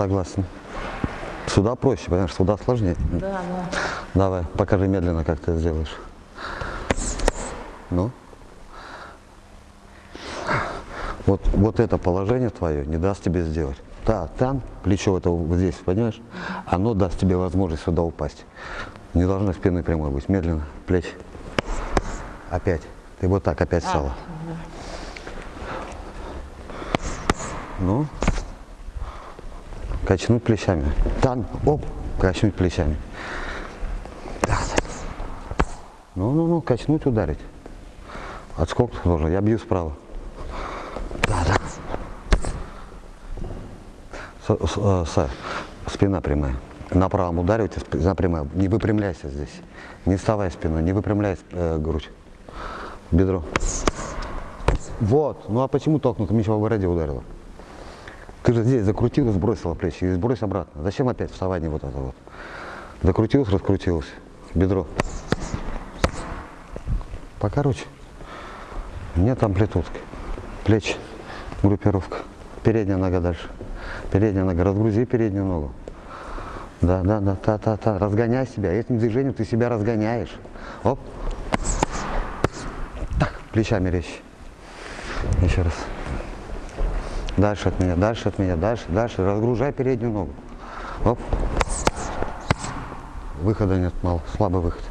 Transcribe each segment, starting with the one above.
Согласен. Сюда проще, понимаешь, сюда сложнее. Да, да. Давай, покажи медленно, как ты сделаешь. Ну. Вот, вот это положение твое не даст тебе сделать. Да, там, плечо это вот здесь, понимаешь? Оно даст тебе возможность сюда упасть. Не должна спины прямой быть. Медленно, плечи. Опять. Ты вот так опять встала. Ну. Качнуть плечами. Там, оп, качнуть плечами. Да. Ну, ну, ну, качнуть, ударить. Отскок тоже. Я бью справа. Да, да. С, с- Саш, спина прямая. На правом ударе у тебя спина прямая. Не выпрямляйся здесь. Не вставай спиной, не выпрямляй э, грудь. Бедро. Вот. Ну а почему толкнуто? Меч по бороде ударила. Ты же здесь закрутилась, сбросила плечи и сбрось обратно. Зачем опять вставать не вот это вот? Закрутилась, раскрутилась. Бедро. Покороче. Нет амплитудки. Плечи. Группировка. Передняя нога дальше. Передняя нога. Разгрузи переднюю ногу. Да, да, да, та, та, та. Разгоняй себя. Этим движением ты себя разгоняешь. Оп. Так, плечами резче. Еще раз. Дальше от меня, дальше от меня, дальше, дальше. Разгружай переднюю ногу. Оп. Выхода нет, мало. Слабый выход.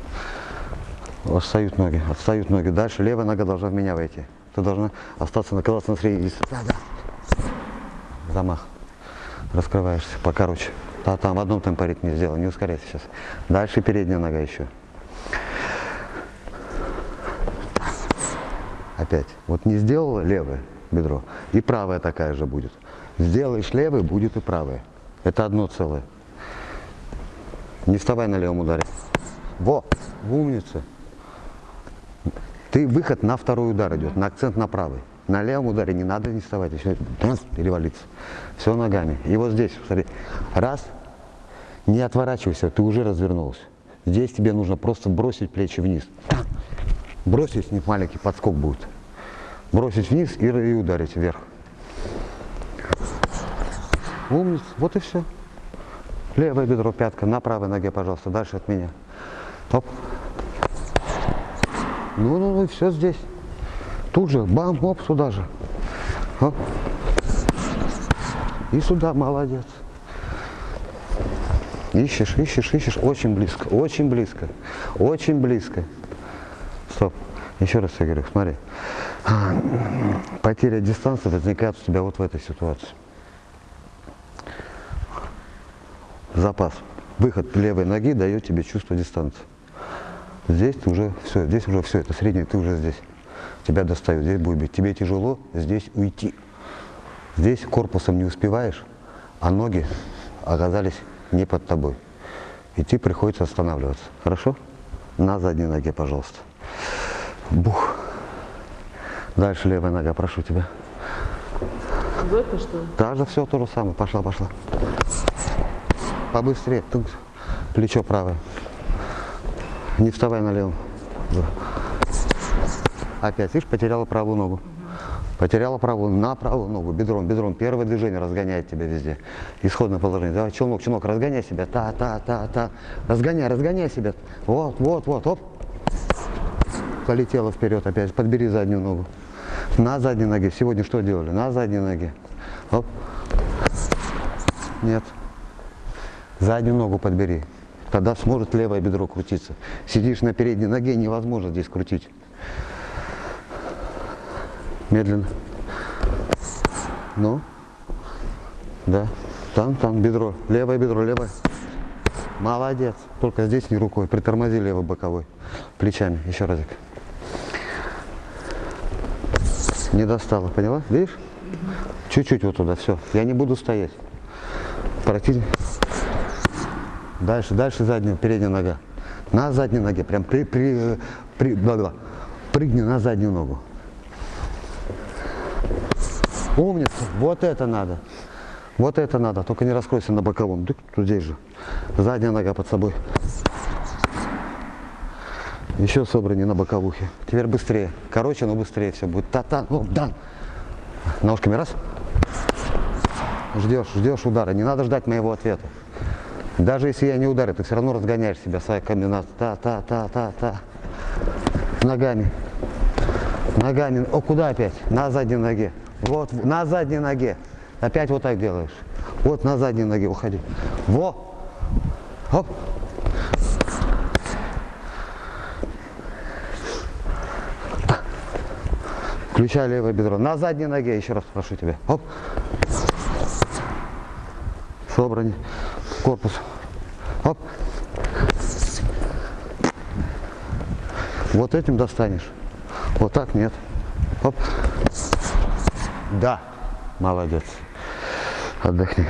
Отстают ноги, отстают ноги. Дальше левая нога должна в меня войти. Ты должна остаться наказаться на средней. Да, да. Замах. Раскрываешься покороче. Да, там в одном темпе ритме сделал, не ускоряйся сейчас. Дальше передняя нога еще. Опять. Вот не сделала левое бедро, и правая такая же будет. Сделаешь левое, будет и правая. Это одно целое. Не вставай на левом ударе. Во, умница. Ты выход на второй удар идет, на акцент на правый. На левом ударе не надо не вставать, раз, перевалиться. Все ногами. И вот здесь, смотри, раз, не отворачивайся, ты уже развернулся. Здесь тебе нужно просто бросить плечи вниз. Бросить, не маленький подскок будет. Бросить вниз и, ударить вверх. Умница, вот и все. Левое бедро, пятка, на правой ноге, пожалуйста, дальше от меня. Оп. Ну, ну, ну, все здесь. Тут же, бам, оп, сюда же. Оп. И сюда, молодец. Ищешь, ищешь, ищешь, очень близко, очень близко, очень близко. Еще раз я говорю, смотри. Потеря дистанции возникает у тебя вот в этой ситуации. Запас. Выход левой ноги дает тебе чувство дистанции. Здесь уже все, здесь уже все, это средний, ты уже здесь. Тебя достают, здесь будет бить. Тебе тяжело здесь уйти. Здесь корпусом не успеваешь, а ноги оказались не под тобой. И тебе приходится останавливаться. Хорошо? На задней ноге, пожалуйста. Бух. Дальше левая нога, прошу тебя. Это что ли? Даже все то же самое. Пошла, пошла. Побыстрее. Тут плечо правое. Не вставай на левом. Опять, видишь, потеряла правую ногу. Потеряла правую, на правую ногу, бедром, бедром. Первое движение разгоняет тебя везде. Исходное положение. Давай, челнок, челнок, разгоняй себя. Та, та, та, та. Разгоняй, разгоняй себя. Вот, вот, вот, оп. Полетела вперед опять. Подбери заднюю ногу. На задней ноге. Сегодня что делали? На задней ноге. Оп. Нет. Заднюю ногу подбери. Тогда сможет левое бедро крутиться. Сидишь на передней ноге, невозможно здесь крутить. Медленно. Ну. Да. Там, там, бедро. Левое бедро, левое. Молодец. Только здесь не рукой. Притормози левый боковой. Плечами. Еще разик. Не достала, поняла? Видишь? Чуть-чуть вот туда, все. Я не буду стоять. Противник. Дальше, дальше задняя, передняя нога. На задней ноге, прям при, при, при, да, да. прыгни на заднюю ногу. Умница, вот это надо. Вот это надо, только не раскройся на боковом. Тут здесь же. Задняя нога под собой. Еще собрание на боковухе. Теперь быстрее. Короче, но быстрее все будет. Та-та, ну, дан. Ножками раз. ждешь, ждешь удара. Не надо ждать моего ответа. Даже если я не ударю, ты все равно разгоняешь себя своей комбинацией. Та, та, та, та, та. Ногами. Ногами. О, куда опять? На задней ноге. Вот, на задней ноге. Опять вот так делаешь. Вот на задней ноге уходи. Во. Оп. Включай левое бедро. На задней ноге, еще раз прошу тебя. Оп. Собрание. Корпус. Оп. Вот этим достанешь. Вот так нет. Оп. Да. Молодец. Отдохни.